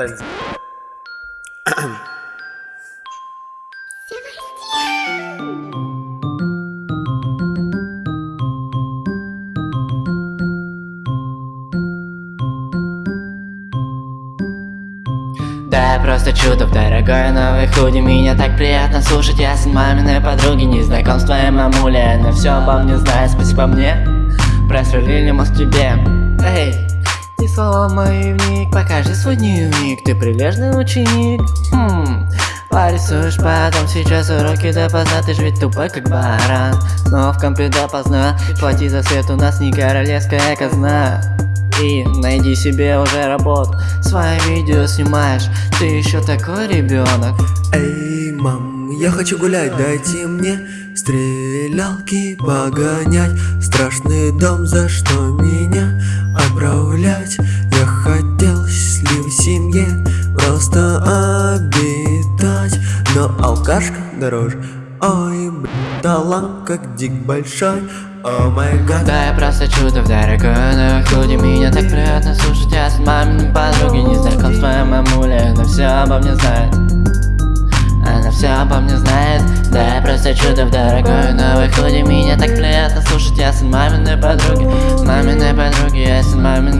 Танцы. Да, я просто чудо, дорогой новый худи Меня так приятно слушать, я сын маминой подруги Не знаком с твоей мамулей, она все обо мне знает Спасибо мне, просверлили мозг тебе. Эй, ты слова мои вник, покажи свой дневник Ты прилежный ученик, хм Порисуешь потом сейчас уроки допоздна Ты ж ведь тупой как баран. Но в компе допоздна Плати за свет, у нас не королевская казна. И найди себе уже работу Свои видео снимаешь, ты еще такой ребенок Эй, мам, я хочу гулять, дайте мне стрелялки погонять. Страшный дом, за что меня отправлять Я хотел счастливой семье просто обитать. Но алкашка дороже. Ой, блин, талант как дик большой. О май гад. Да я просто чудо в дорогой худи Меня так приятно слушать, я с маминой подруги Не знаком с твоей мамулей, она все обо мне знает. Она все обо мне знает. Да я просто чудо в дорогой новой худи Меня так приятно слушать, я сын маминой подруги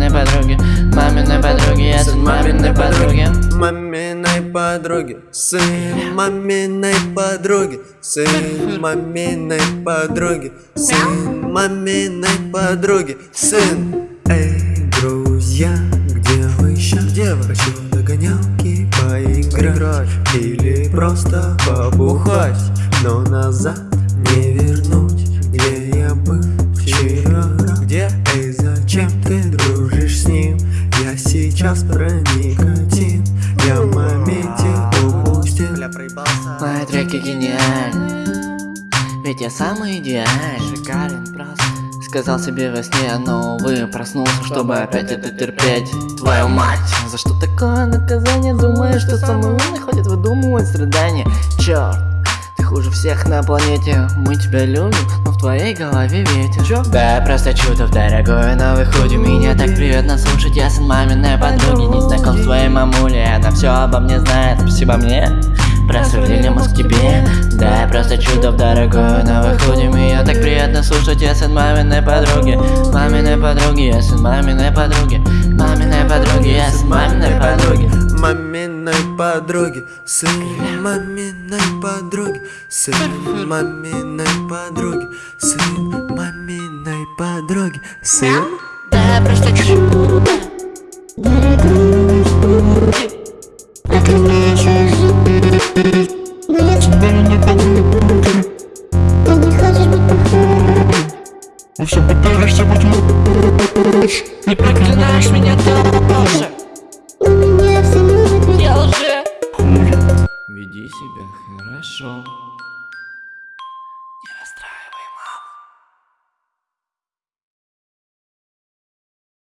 маминой подруги Маминой подруги, я сын маминой подруги Маминой подруги, сын маминой подруги, сын маминой подруги, сын маминой подруги, сын. Эй, друзья, где вы еще? Где вы? Хочу догонялки поиграть или просто побухать, но назад не вернуть, где я был вчера. Где? Эй, зачем ты? Я сейчас про никотин Я в моменте упустил. Мои треки гениальны Ведь я самый идеальный. Шикарен просто. Сказал себе во сне, но увы Проснулся, чтобы опять это терпеть. Твою мать! За что такое наказание? Думаешь, что самый умный ходит выдумывать страдания? Черт хуже всех на планете. Мы тебя любим, но в твоей голове ветер. Чё? Да, я просто чудо в дорогой новый худи Меня так приятно слушать, я сын маминой подруги Не знаком с твоей мамулей, она все обо мне знает Спасибо мне, просверлили мозг тебе. Да, просто чудо в дорогой новой худи Меня так приятно слушать, я сын маминой подруги Маминой подруги, я сын маминой подруги. Маминой подруги, я сын маминой подруги Маминой подруги, сын маминой подруги, сын маминой подруги, сын маминой подруги, сын. Да, просто чудо А ты знаешь, но я тебя не понимаю Ты не хочешь быть похожим? Во всем пытаешься быть лучше. Не проклинаешь меня ты